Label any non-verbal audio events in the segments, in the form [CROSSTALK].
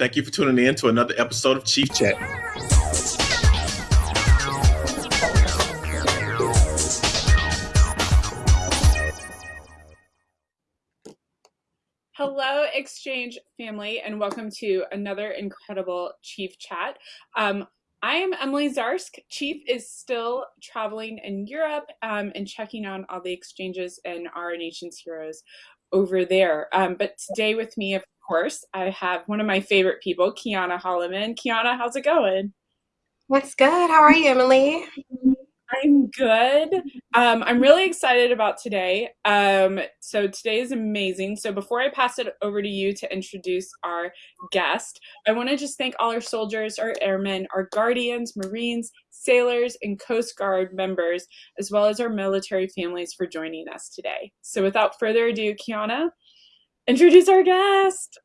Thank you for tuning in to another episode of Chief Chat. Hello, Exchange family, and welcome to another incredible Chief Chat. Um, I am Emily Zarsk. Chief is still traveling in Europe um, and checking on all the exchanges and our nation's heroes over there. Um, but today with me, of course, I have one of my favorite people, Kiana Holloman. Kiana, how's it going? What's good? How are you, Emily? I'm good. Um, I'm really excited about today. Um, so today is amazing. So before I pass it over to you to introduce our guest, I want to just thank all our soldiers, our airmen, our guardians, Marines, sailors, and Coast Guard members, as well as our military families for joining us today. So without further ado, Kiana, introduce our guest.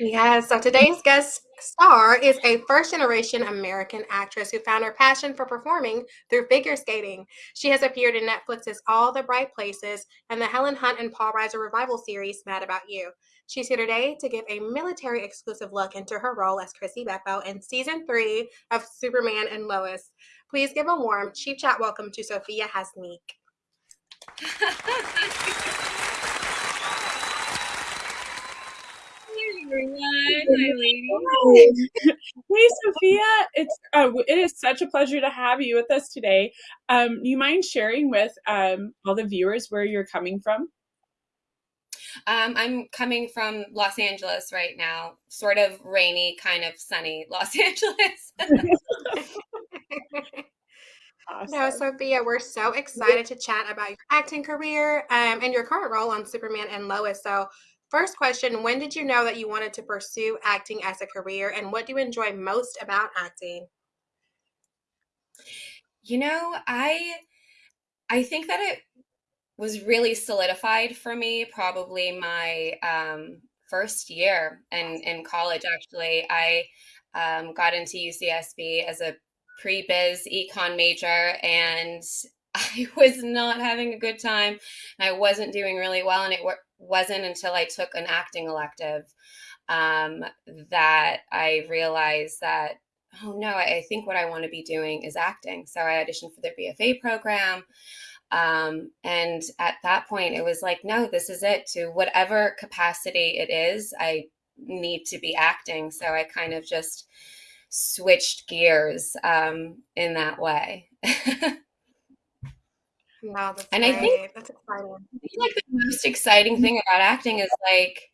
yes, so today's guest star is a first generation American actress who found her passion for performing through figure skating. She has appeared in Netflix's All the Bright Places and the Helen Hunt and Paul Reiser revival series Mad About You. She's here today to give a military exclusive look into her role as Chrissy Beppo in season three of Superman and Lois. Please give a warm Chief Chat welcome to Sophia Hasmik. [LAUGHS] hey, Sophia. It's uh, it is such a pleasure to have you with us today. Um, you mind sharing with um, all the viewers where you're coming from? Um, I'm coming from Los Angeles right now, sort of rainy, kind of sunny Los [LAUGHS] Angeles. Awesome. No, Sophia, we're so excited to chat about your acting career um, and your current role on Superman and Lois. So, First question When did you know that you wanted to pursue acting as a career, and what do you enjoy most about acting? You know, I I think that it was really solidified for me probably my um, first year in, in college actually i um, got into ucsb as a pre-biz econ major and [LAUGHS] i was not having a good time i wasn't doing really well and it wasn't until I took an acting elective um, that I realized that, oh no, I think what I want to be doing is acting. So I auditioned for the BFA program. Um, and at that point, it was like, no, this is it. To whatever capacity it is, I need to be acting. So I kind of just switched gears um, in that way. [LAUGHS] Wow, that's and great. I think that's exciting. I think like the most exciting thing about acting is like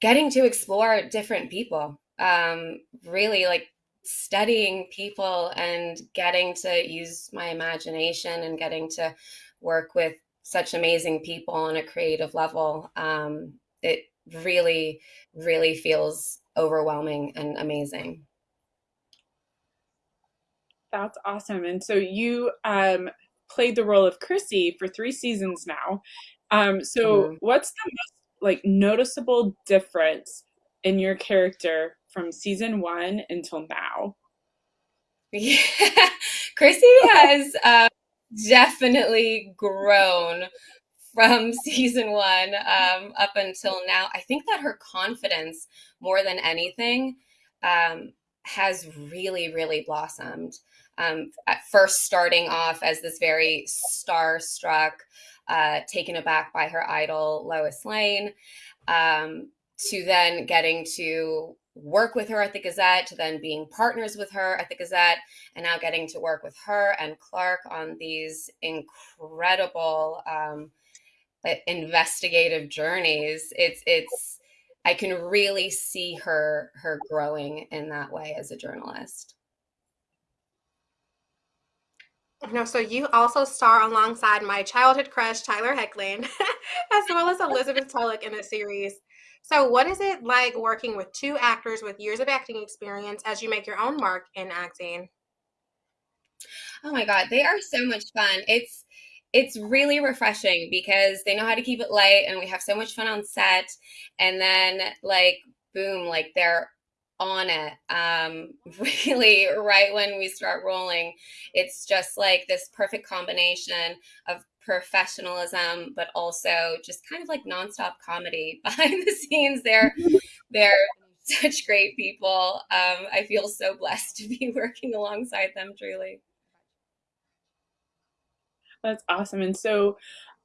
getting to explore different people. Um, really like studying people and getting to use my imagination and getting to work with such amazing people on a creative level. Um, it really, really feels overwhelming and amazing. That's awesome. And so you um, played the role of Chrissy for three seasons now. Um, so mm-hmm. what's the most like noticeable difference in your character from season one until now? Yeah, [LAUGHS] Chrissy has [LAUGHS] uh, definitely grown from [LAUGHS] season one um, up until now. I think that her confidence, more than anything, um, has really, really blossomed um, at first starting off as this very starstruck, uh, taken aback by her idol, Lois Lane, um, to then getting to work with her at the Gazette, to then being partners with her at the Gazette, and now getting to work with her and Clark on these incredible um, investigative journeys. It's it's I can really see her her growing in that way as a journalist. No, so you also star alongside my childhood crush, Tyler Hoechlin, [LAUGHS] as well as Elizabeth Tulloch in the series. So, what is it like working with two actors with years of acting experience as you make your own mark in acting? Oh my god, they are so much fun. It's it's really refreshing because they know how to keep it light and we have so much fun on set and then like boom, like they're on it um, [LAUGHS] really right when we start rolling it's just like this perfect combination of professionalism but also just kind of like nonstop comedy [LAUGHS] behind the scenes they're they're such great people. Um, I feel so blessed to be [LAUGHS] working alongside them, truly. That's awesome. And so,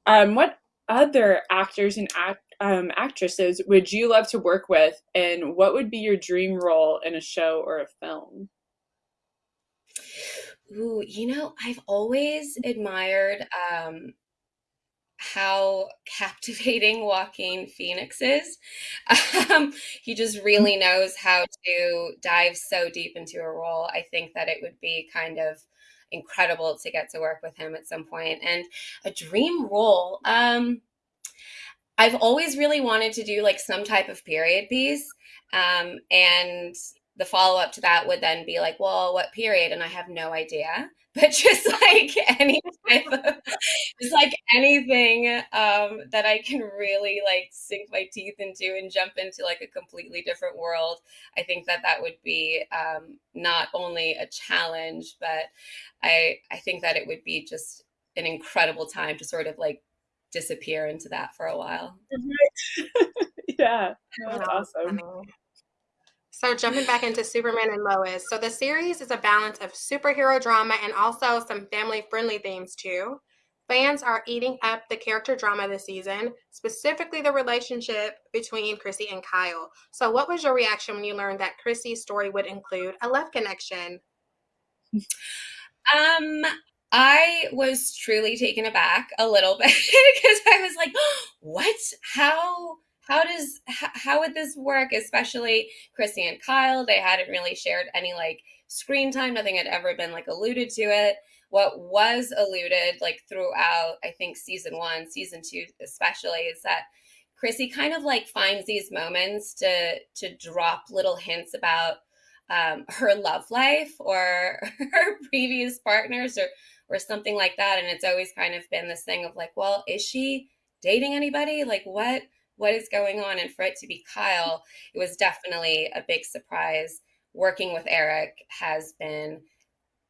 um, what other actors and act, um, actresses would you love to work with, and what would be your dream role in a show or a film? Ooh, you know, I've always admired um, how [LAUGHS] captivating Joaquin Phoenix is. Um, he just really knows how to dive so deep into a role. I think that it would be kind of incredible to get to work with him at some point. And a dream role. Um, I've always really wanted to do like some type of period piece. Um, and the follow up to that would then be like, well, what period? And I have no idea. [LAUGHS] But just like any type of, just like anything um, that I can really like sink my teeth into and jump into like a completely different world. I think that that would be um, not only a challenge, but I I think that it would be just an incredible time to sort of like disappear into that for a while. [LAUGHS] yeah, that's awesome. So jumping back into Superman and Lois. So the series is a balance of superhero drama and also some family-friendly themes too. Fans are eating up the character drama this season, specifically the relationship between Chrissy and Kyle. So what was your reaction when you learned that Chrissy's story would include a love connection? [LAUGHS] Um, I was truly taken aback a little [LAUGHS] bit because I was like, [GASPS] "What? How? how does how would this work especially chrissy and kyle they hadn't really shared any like screen time nothing had ever been like alluded to it what was alluded like throughout i think season one season two especially is that chrissy kind of like finds these moments to to drop little hints about um, [LAUGHS] her love life or [LAUGHS] her previous partners or or something like that and it's always kind of been this thing of like well is she dating anybody like what what is going on? And for it to be Kyle, it was definitely a big surprise. Working with Erik has been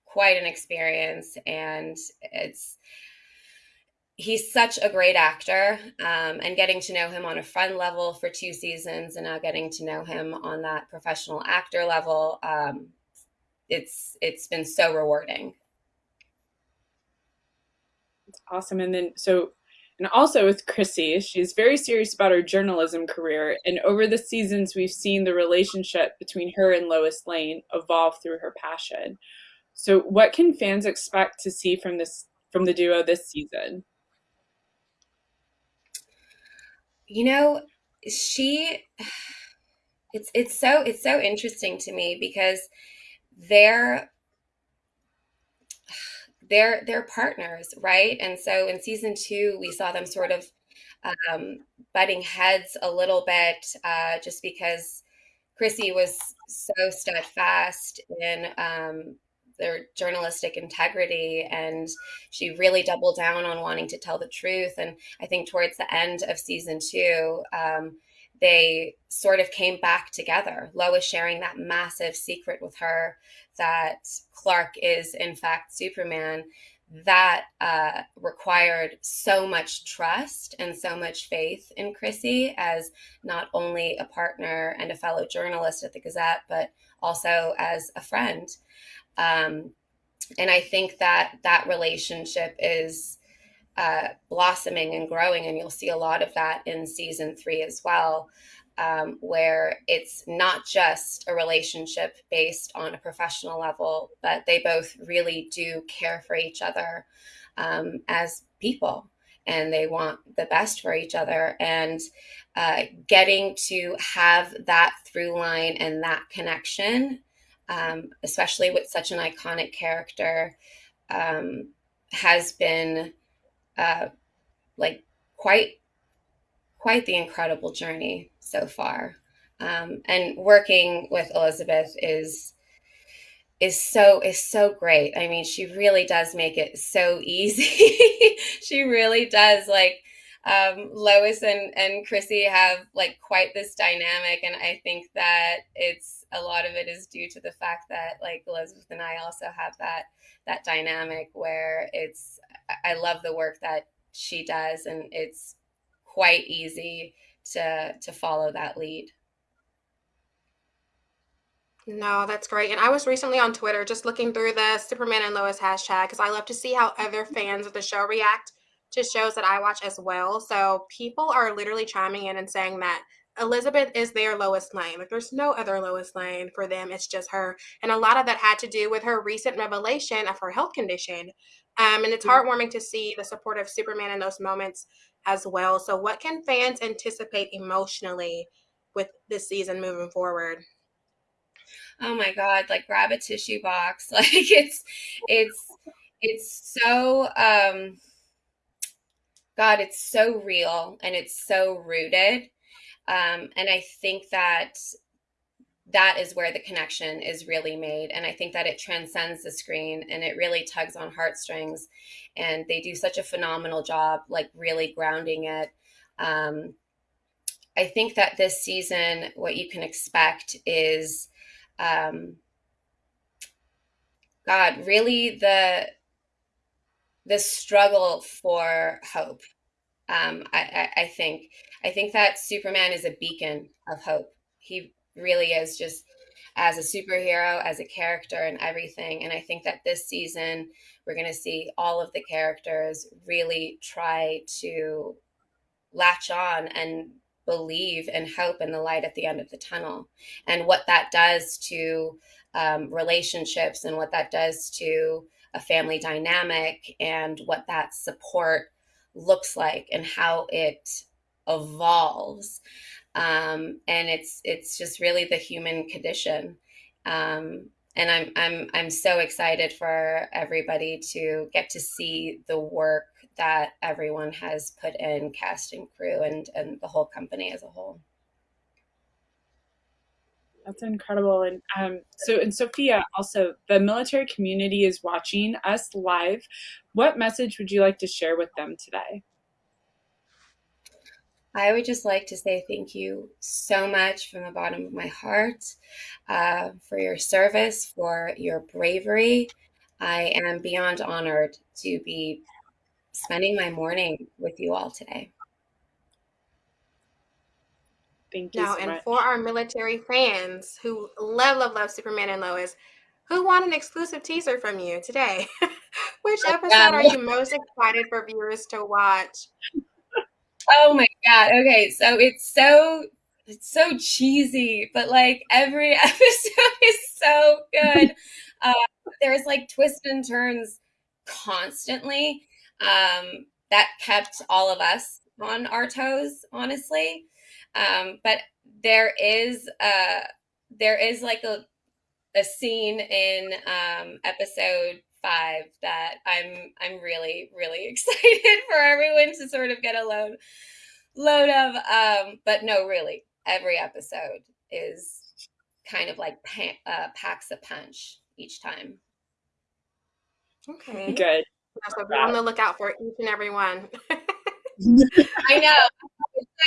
quite an experience, and it's he's such a great actor um, and getting to know him on a friend level for two seasons and now getting to know him on that professional actor level um, it's it's been so rewarding awesome and then so and also with Chrissy, she's very serious about her journalism career. And over the seasons, we've seen the relationship between her and Lois Lane evolve through her passion. So, what can fans expect to see from this from the duo this season? You know, she [SIGHS] it's it's so it's so interesting to me because they're [SIGHS] they're they're partners, right? And so in season two, we saw them sort of um, butting heads a little bit, uh, just because Chrissy was so steadfast in um, their journalistic integrity, and she really doubled down on wanting to tell the truth. And I think towards the end of season two. Um, they sort of came back together. Lois sharing that massive secret with her that Clark is, in fact, Superman. That uh, required so much trust and so much faith in Chrissy as not only a partner and a fellow journalist at the Gazette, but also as a friend. Um, and I think that that relationship is uh, blossoming and growing. And you'll see a lot of that in season three as well, um, where it's not just a relationship based on a professional level, but they both really do care for each other um, as people and they want the best for each other. And uh, getting to have that through line and that connection, um, especially with such an iconic character, um, has been uh, like quite quite the incredible journey so far. Um, and working with Elizabeth is is so is so great. I mean, she really does make it so [LAUGHS] easy. she really does. Like um, Lois and and Chrissy have like quite this dynamic, and I think that it's a lot of it is due to the fact that like Elizabeth and I also have that that dynamic where it's I love the work that she does, and it's quite easy to to follow that lead. No, that's great. And I was recently on Twitter just looking through the Superman and Lois hashtag because I love to see how other fans of the show react to shows that I watch as well. So people are literally chiming in and saying that Elizabeth is their Lois Lane. Like there's no other Lois Lane for them. It's just her. And a lot of that had to do with her recent revelation of her health condition. Um, and it's heartwarming to see the support of Superman in those moments as well. So what can fans anticipate emotionally with this season moving forward? Oh my god, like grab a tissue box. [LAUGHS] Like it's it's it's so um God, it's so real and it's so rooted. Um, and I think that that is where the connection is really made. And I think that it transcends the screen and it really tugs on heartstrings. And they do such a phenomenal job, like really grounding it. Um, I think that this season, what you can expect is, um, God, really the the struggle for hope. Um, I, I, I think I think that Superman is a beacon of hope. He really is just as a superhero, as a character, and everything. And I think that this season we're going to see all of the characters really try to latch on and believe and hope in the light at the end of the tunnel and what that does to um, relationships and what that does to a family dynamic and what that support looks like and how it evolves. Um, and it's it's just really the human condition. Um, and I'm, I'm i'm so excited for everybody to get to see the work that everyone has put in cast and crew and and the whole company as a whole that's incredible. And um, so, and Sophia, also, the military community is watching us live. What message would you like to share with them today? I would just like to say thank you so much from the bottom of my heart uh, for your service, for your bravery. I am beyond honored to be spending my morning with you all today. Thank you. Now, so and much. for our military fans who love, love, love Superman and Lois, who want an exclusive teaser from you today? [LAUGHS] Which episode are you most excited for viewers to watch? Oh my god. Okay, so it's so it's so cheesy, but like every [LAUGHS] episode is so good. [LAUGHS] Uh, there's like twists and turns constantly um, that kept all of us on our toes, honestly. Um, but there is uh, there is like a a scene in um, episode five that I'm I'm really really [LAUGHS] excited for everyone to sort of get a load load of. Um, but no, really, every episode is kind of like pa- uh, packs a punch each time. Okay. Good. So be on the lookout for each and every one. [LAUGHS] [LAUGHS] I know.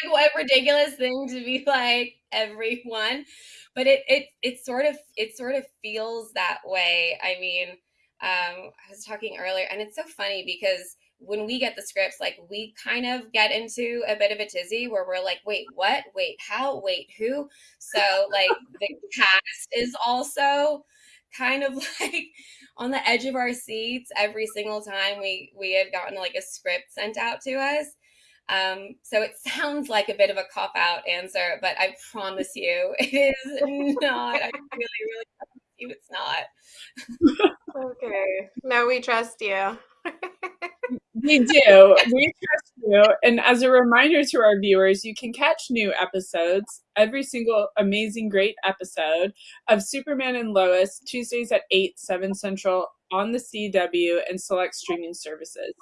Like what ridiculous thing to be like everyone. But it it it sort of it sort of feels that way. I mean, um, I was talking earlier, and it's so funny because when we get the scripts, like we kind of get into a bit of a tizzy where we're like, wait, what? Wait, how? Wait, who? So like [LAUGHS] the cast is also kind of [LAUGHS] like on the edge of our seats every single time we we had gotten like a script sent out to us. Um, so it sounds like a bit of a cop out answer, but I promise you, [LAUGHS] it is not. I really, really promise you, it's not. okay. No, we trust you. [LAUGHS] we do. We trust you. And as a reminder to our viewers, you can catch new episodes, every single amazing, great episode of Superman and Lois, Tuesdays at 8, 7 Central on the CW and select streaming services.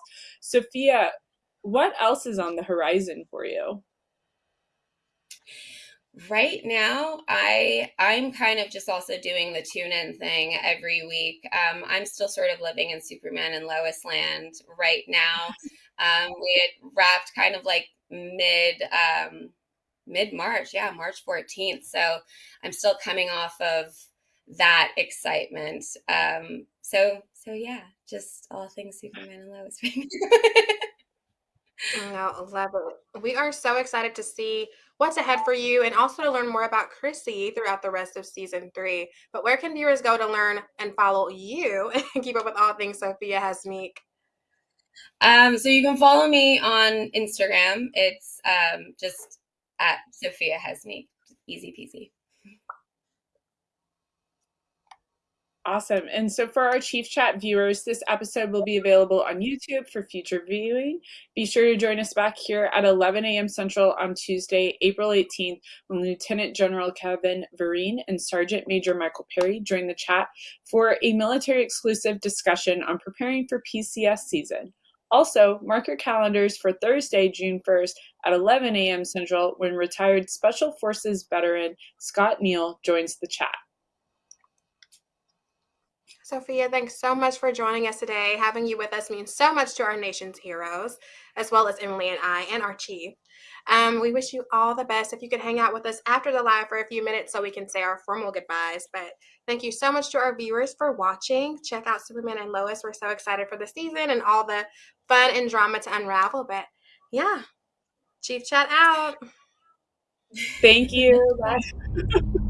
Sophia, what else is on the horizon for you? right now i i'm kind of just also doing the tune in thing every week. Um, i'm still sort of living in superman and lois land right now. [LAUGHS] Um, we had wrapped kind of like mid um, mid march yeah march 14th so i'm still coming off of that excitement. Um, so so yeah just all things superman and lois [LAUGHS] No, love it. We are so excited to see what's ahead for you and also to learn more about Chrissy throughout the rest of season three. But where can viewers go to learn and follow you [LAUGHS] and keep up with all things Sophia Hasmik? Um, so you can follow me on Instagram. It's um, just at Sophia Hasmik. Easy peasy. Awesome. And so for our Chief Chat viewers, this episode will be available on YouTube for future viewing. Be sure to join us back here at 11 a.m. Central on Tuesday, April 18th, when Lieutenant General Kevin Vereen and Sergeant Major Michael Perry join the chat for a military exclusive discussion on preparing for PCS season. Also, mark your calendars for Thursday, June 1st at 11 a.m. Central when retired Special Forces veteran Scott Neal joins the chat. Sophia, thanks so much for joining us today. Having you with us means so much to our nation's heroes, as well as Emily and I and our chief. Um, we wish you all the best. If you could hang out with us after the live for a few minutes so we can say our formal goodbyes. But thank you so much to our viewers for watching. Check out Superman and Lois. We're so excited for the season and all the fun and drama to unravel. But yeah, Chief Chat out. Thank you. Bye. [LAUGHS]